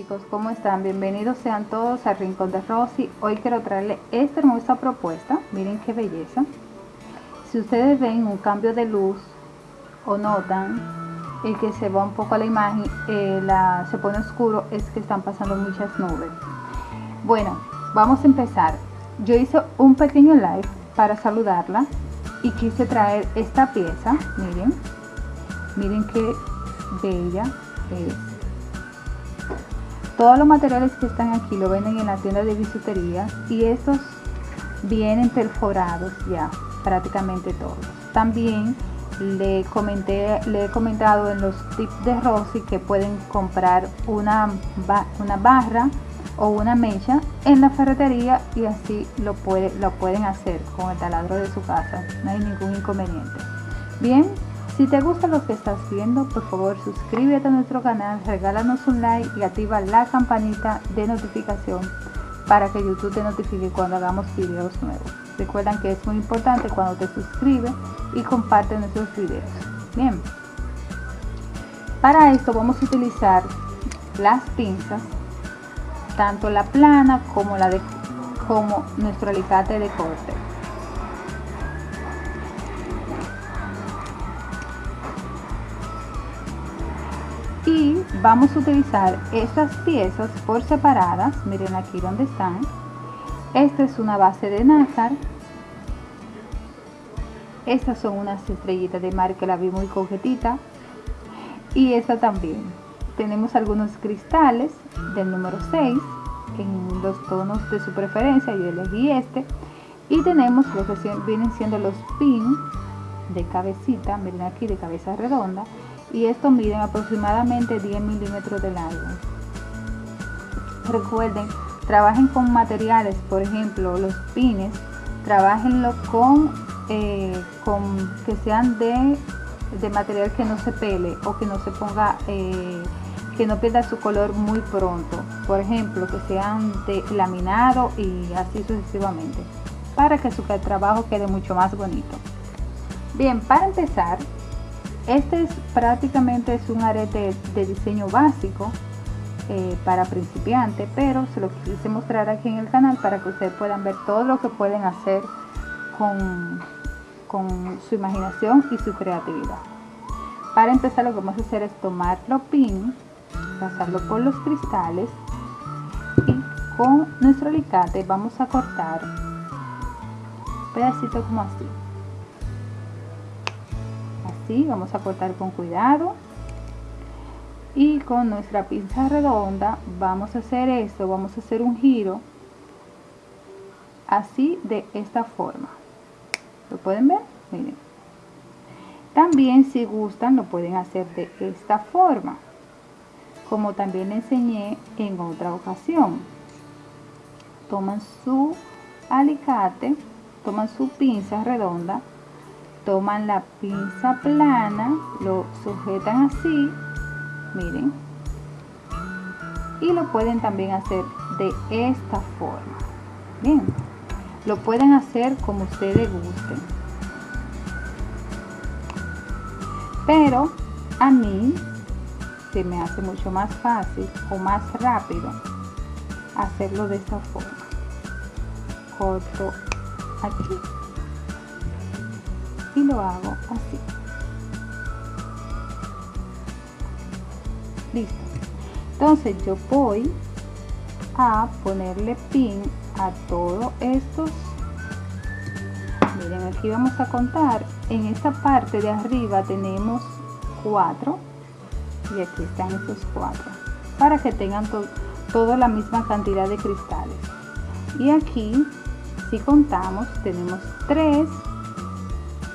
chicos, ¿cómo están? Bienvenidos sean todos al Rincón de Rosy. Hoy quiero traerle esta hermosa propuesta. Miren qué belleza. Si ustedes ven un cambio de luz o notan el que se va un poco a la imagen, eh, la, se pone oscuro, es que están pasando muchas nubes. Bueno, vamos a empezar. Yo hice un pequeño live para saludarla y quise traer esta pieza. Miren, miren qué bella es todos los materiales que están aquí lo venden en la tienda de bisutería y estos vienen perforados ya, prácticamente todos. También le, le he comentado en los tips de Rosy que pueden comprar una, una barra o una mecha en la ferretería y así lo pueden hacer con el taladro de su casa. No hay ningún inconveniente. Bien, si te gusta lo que estás viendo, por favor suscríbete a nuestro canal, regálanos un like y activa la campanita de notificación para que YouTube te notifique cuando hagamos videos nuevos. Recuerden que es muy importante cuando te suscribes y comparte nuestros videos. Bien, para esto vamos a utilizar las pinzas, tanto la plana como, la de, como nuestro alicate de corte. Vamos a utilizar estas piezas por separadas. Miren aquí donde están. Esta es una base de nácar. Estas son unas estrellitas de mar que la vi muy coquetita. Y esta también. Tenemos algunos cristales del número 6 en los tonos de su preferencia. Yo elegí este. Y tenemos lo que vienen siendo los pins de cabecita. Miren aquí de cabeza redonda y estos miden aproximadamente 10 milímetros de largo. Recuerden, trabajen con materiales, por ejemplo, los pines, trabajenlo con, eh, con que sean de, de, material que no se pele o que no se ponga, eh, que no pierda su color muy pronto. Por ejemplo, que sean de laminado y así sucesivamente, para que su trabajo quede mucho más bonito. Bien, para empezar, este es prácticamente es un arete de diseño básico eh, para principiantes, pero se lo quise mostrar aquí en el canal para que ustedes puedan ver todo lo que pueden hacer con, con su imaginación y su creatividad. Para empezar lo que vamos a hacer es tomar los pin, pasarlo por los cristales y con nuestro alicate vamos a cortar pedacito como así vamos a cortar con cuidado. Y con nuestra pinza redonda vamos a hacer esto vamos a hacer un giro así de esta forma. Lo pueden ver miren. También si gustan lo pueden hacer de esta forma como también enseñé en otra ocasión. Toman su alicate toman su pinza redonda toman la pinza plana, lo sujetan así, miren, y lo pueden también hacer de esta forma. Bien, lo pueden hacer como ustedes gusten. Pero a mí se me hace mucho más fácil o más rápido hacerlo de esta forma. Corto aquí y lo hago así. Listo. Entonces yo voy a ponerle pin a todos estos miren aquí vamos a contar. En esta parte de arriba tenemos cuatro y aquí están esos cuatro para que tengan toda la misma cantidad de cristales. Y aquí si contamos tenemos tres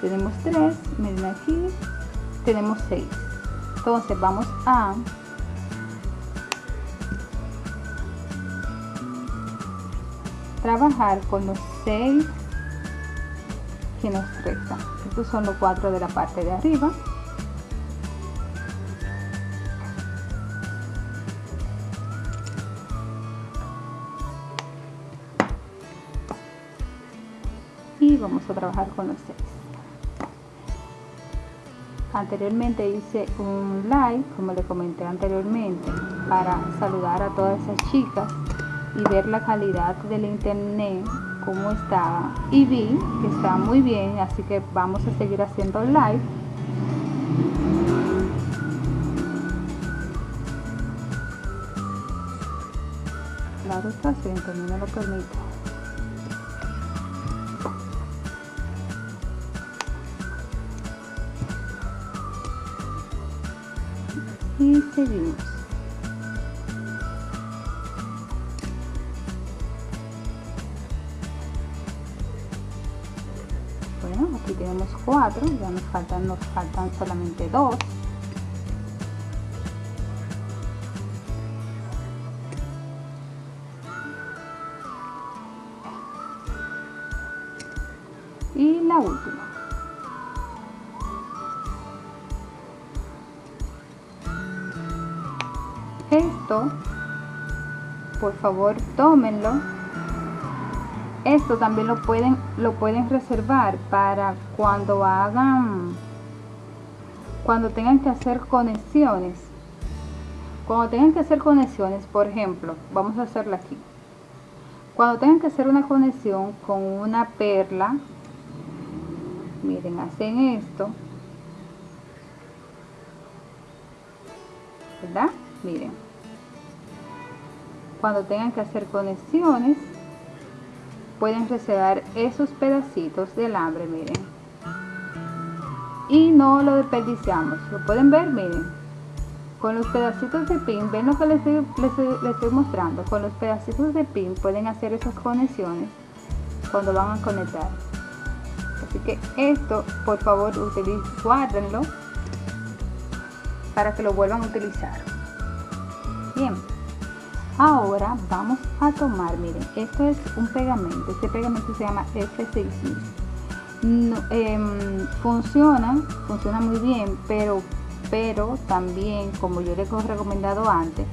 tenemos 3 miren aquí. Tenemos 6 entonces vamos a trabajar con los 6 que nos restan. Estos son los 4 de la parte de arriba. Y vamos a trabajar con los 6 anteriormente hice un live como le comenté anteriormente para saludar a todas esas chicas y ver la calidad del internet cómo estaba. Y vi que está muy bien así que vamos a seguir haciendo live. Claro está haciendo no lo permite seguimos. Bueno aquí tenemos cuatro ya nos faltan nos faltan solamente dos por favor tómenlo. Esto también lo pueden lo pueden reservar para cuando hagan cuando tengan que hacer conexiones. Cuando tengan que hacer conexiones por ejemplo vamos a hacerla aquí. Cuando tengan que hacer una conexión con una perla miren hacen esto. ¿verdad? miren cuando tengan que hacer conexiones pueden reservar esos pedacitos de alambre miren. Y no lo desperdiciamos lo pueden ver miren. Con los pedacitos de pin ven lo que les estoy, les estoy mostrando con los pedacitos de pin pueden hacer esas conexiones cuando van a conectar. Así que esto por favor guárdenlo para que lo vuelvan a utilizar. Bien ahora vamos a tomar miren esto es un pegamento este pegamento se llama F6000 no, eh, funciona funciona muy bien pero pero también como yo les he recomendado antes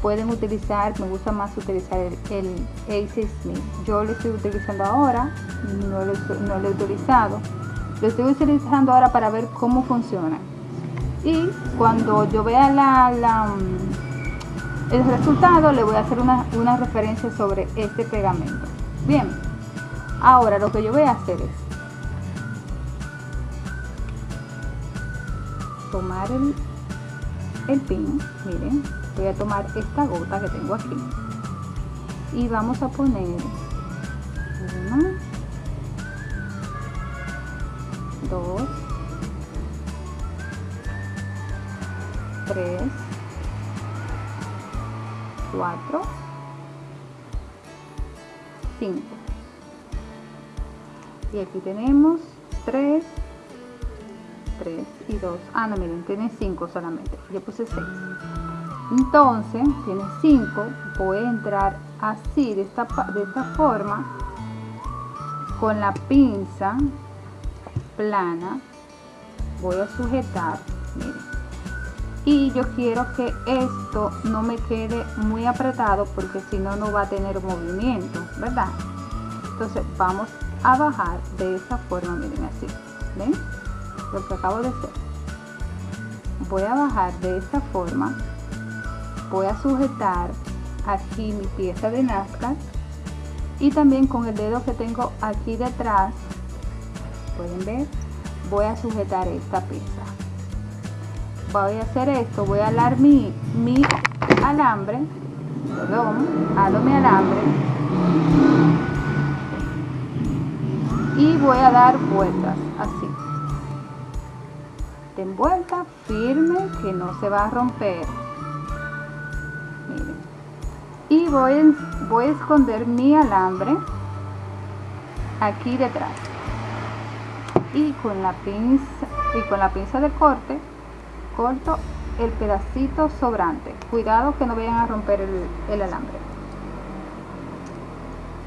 pueden utilizar me gusta más utilizar el, el A6000 yo lo estoy utilizando ahora no lo, he utilizado. Lo estoy utilizando ahora para ver cómo funciona. Y cuando yo vea la el resultado le voy a hacer una, una referencia sobre este pegamento. Bien ahora lo que yo voy a hacer es tomar el, el pin miren voy a tomar esta gota que tengo aquí. Y vamos a poner una dos tres 4 5 y aquí tenemos 3 3 y 2 ah no miren tiene 5 solamente. Yo puse 6 entonces tiene 5 voy a entrar así de esta, de esta forma con la pinza plana. Voy a sujetar y yo quiero que esto no me quede muy apretado porque si no no va a tener movimiento verdad entonces vamos a bajar de esta forma miren así ven lo que acabo de hacer. Voy a bajar de esta forma. Voy a sujetar aquí mi pieza de Nazca. Y también con el dedo que tengo aquí detrás pueden ver voy a sujetar esta pieza voy a hacer esto, voy a alar mi, mi alambre, perdón, alo mi alambre y voy a dar vueltas así. De vuelta firme que no se va a romper. Miren. Y voy, voy a esconder mi alambre aquí detrás. Y con la pinza y con la pinza de corte corto el pedacito sobrante. Cuidado que no vayan a romper el, alambre.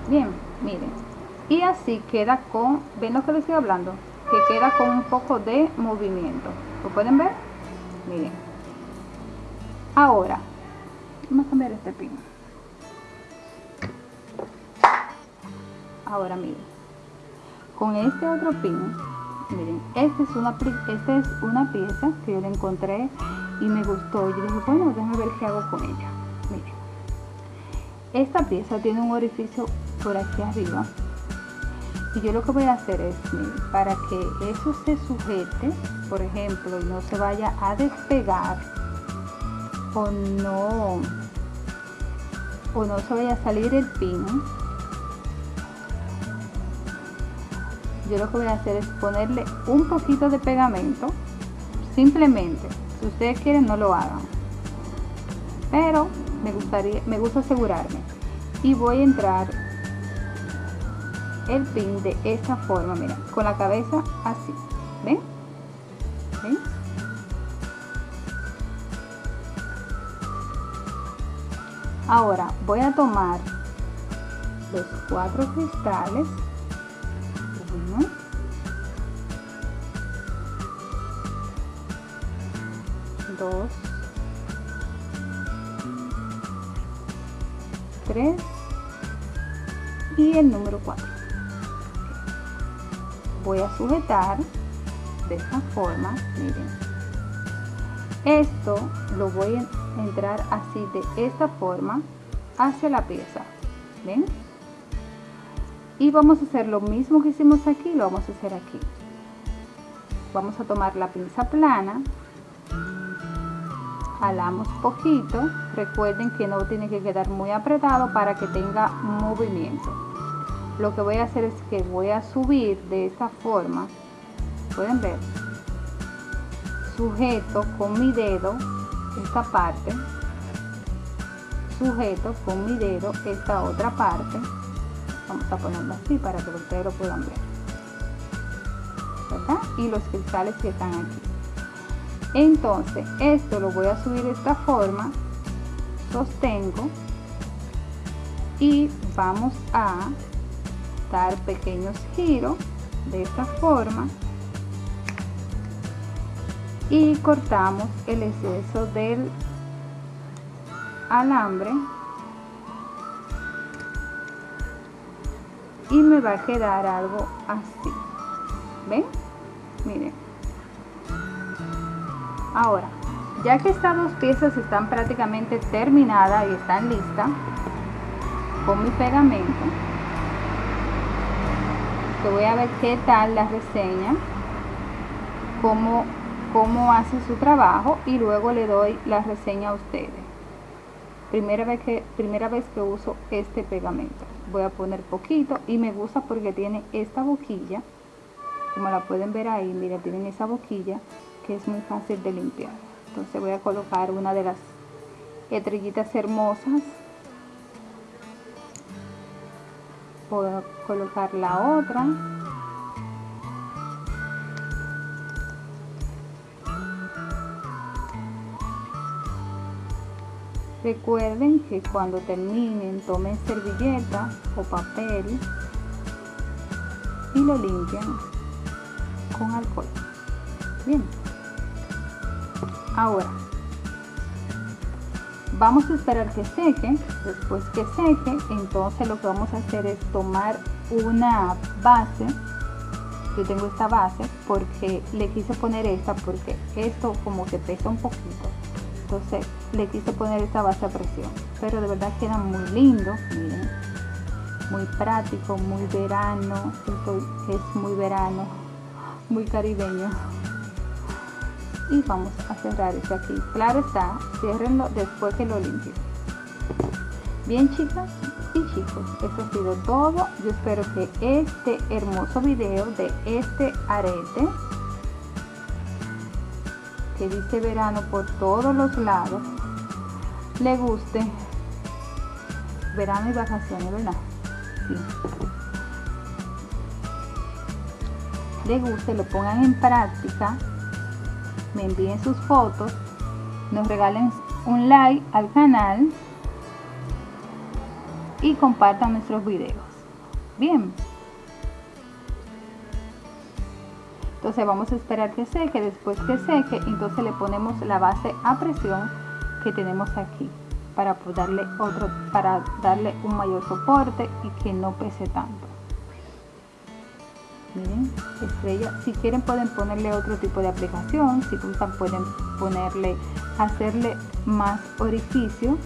Bien miren. Y así queda con ven lo que les estoy hablando que queda con un poco de movimiento. Lo pueden ver miren. Ahora vamos a cambiar este pin ahora miren. Con este otro pin miren esta es una esta es una pieza que yo le encontré y me gustó. Yo dije, bueno, déjame ver qué hago con ella. Miren. Esta pieza tiene un orificio por aquí arriba. Y yo lo que voy a hacer es, miren, para que eso se sujete, por ejemplo, y no se vaya a despegar o no o no se vaya a salir el pin yo lo que voy a hacer es ponerle un poquito de pegamento. Simplemente si ustedes quieren no lo hagan. Pero me gustaría me gusta asegurarme. Y voy a entrar el pin de esta forma mira con la cabeza así. Ven ven ahora voy a tomar los cuatro cristales 2 3 y el número 4 voy a sujetar de esta forma miren. Esto lo voy a entrar así de esta forma hacia la pieza ven y vamos a hacer lo mismo que hicimos aquí lo vamos a hacer aquí. Vamos a tomar la pinza plana jalamos poquito. Recuerden que no tiene que quedar muy apretado para que tenga movimiento. Lo que voy a hacer es que voy a subir de esta forma. Pueden ver. Sujeto con mi dedo esta parte. Sujeto con mi dedo esta otra parte. Vamos a ponerlo así para que ustedes lo puedan ver. ¿verdad? y los cristales que están aquí entonces esto lo voy a subir de esta forma sostengo y vamos a dar pequeños giros de esta forma y cortamos el exceso del alambre y me va a quedar algo así. Ven miren ahora ya que estas dos piezas están prácticamente terminadas y están listas con mi pegamento que voy a ver qué tal la reseña cómo cómo hace su trabajo y luego le doy la reseña a ustedes. Primera vez que, primera vez que uso este pegamento. Voy a poner poquito y me gusta porque tiene esta boquilla. Como la pueden ver ahí, mira, tienen esa boquilla que es muy fácil de limpiar. Entonces voy a colocar una de las estrellitas hermosas. Puedo colocar la otra. Recuerden que cuando terminen tomen servilleta o papel y lo limpian con alcohol. Bien. Ahora, vamos a esperar que seque. Después que seque, entonces lo que vamos a hacer es tomar una base. Yo tengo esta base porque le quise poner esta porque esto como que pesa un poquito. Entonces le quise poner esta base a presión. Pero de verdad queda muy lindo miren. Muy práctico muy verano. Es muy verano muy caribeño y vamos a cerrar este aquí. Claro está ciérrenlo después que lo limpie bien chicas y chicos eso ha sido todo. Yo espero que este hermoso video de este arete que dice verano por todos los lados, le guste. Verano y vacaciones, ¿verdad? Le guste, lo pongan en práctica, me envíen sus fotos, nos regalen un like al canal y compartan nuestros videos. Bien. entonces vamos a esperar que seque después que seque entonces le ponemos la base a presión que tenemos aquí para darle otro para darle un mayor soporte y que no pese tanto miren estrella. Si quieren pueden ponerle otro tipo de aplicación si gustan pueden ponerle hacerle más orificio